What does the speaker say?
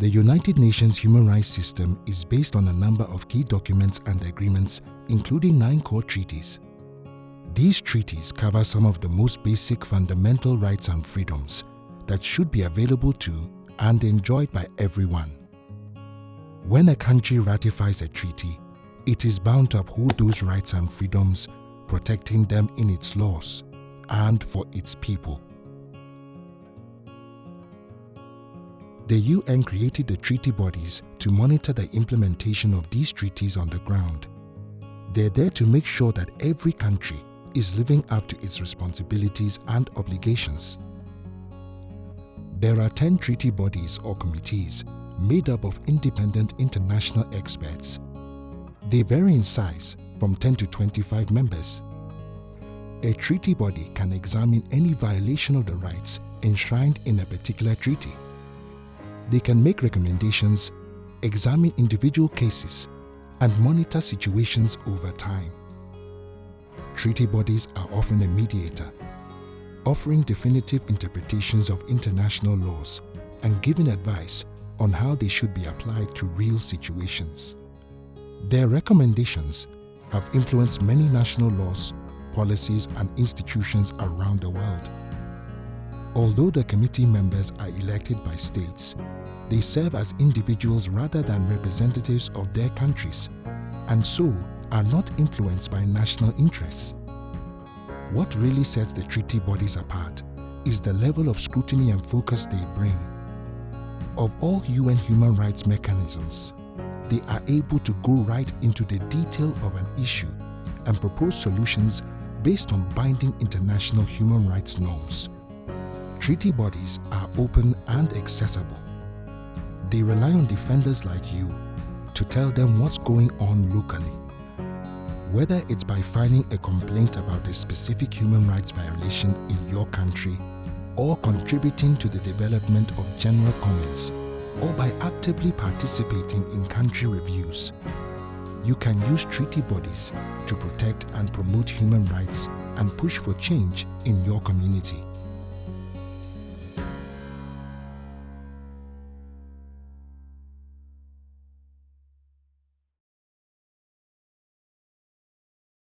The United Nations human rights system is based on a number of key documents and agreements, including nine core treaties. These treaties cover some of the most basic fundamental rights and freedoms that should be available to and enjoyed by everyone. When a country ratifies a treaty, it is bound to uphold those rights and freedoms, protecting them in its laws and for its people. The UN created the treaty bodies to monitor the implementation of these treaties on the ground. They're there to make sure that every country is living up to its responsibilities and obligations. There are 10 treaty bodies or committees made up of independent international experts. They vary in size from 10 to 25 members. A treaty body can examine any violation of the rights enshrined in a particular treaty. They can make recommendations, examine individual cases, and monitor situations over time. Treaty bodies are often a mediator, offering definitive interpretations of international laws and giving advice on how they should be applied to real situations. Their recommendations have influenced many national laws, policies and institutions around the world. Although the committee members are elected by states, they serve as individuals rather than representatives of their countries, and so are not influenced by national interests. What really sets the treaty bodies apart is the level of scrutiny and focus they bring. Of all UN human rights mechanisms, they are able to go right into the detail of an issue and propose solutions based on binding international human rights norms. Treaty bodies are open and accessible. They rely on defenders like you to tell them what's going on locally. Whether it's by filing a complaint about a specific human rights violation in your country or contributing to the development of general comments or by actively participating in country reviews, you can use treaty bodies to protect and promote human rights and push for change in your community.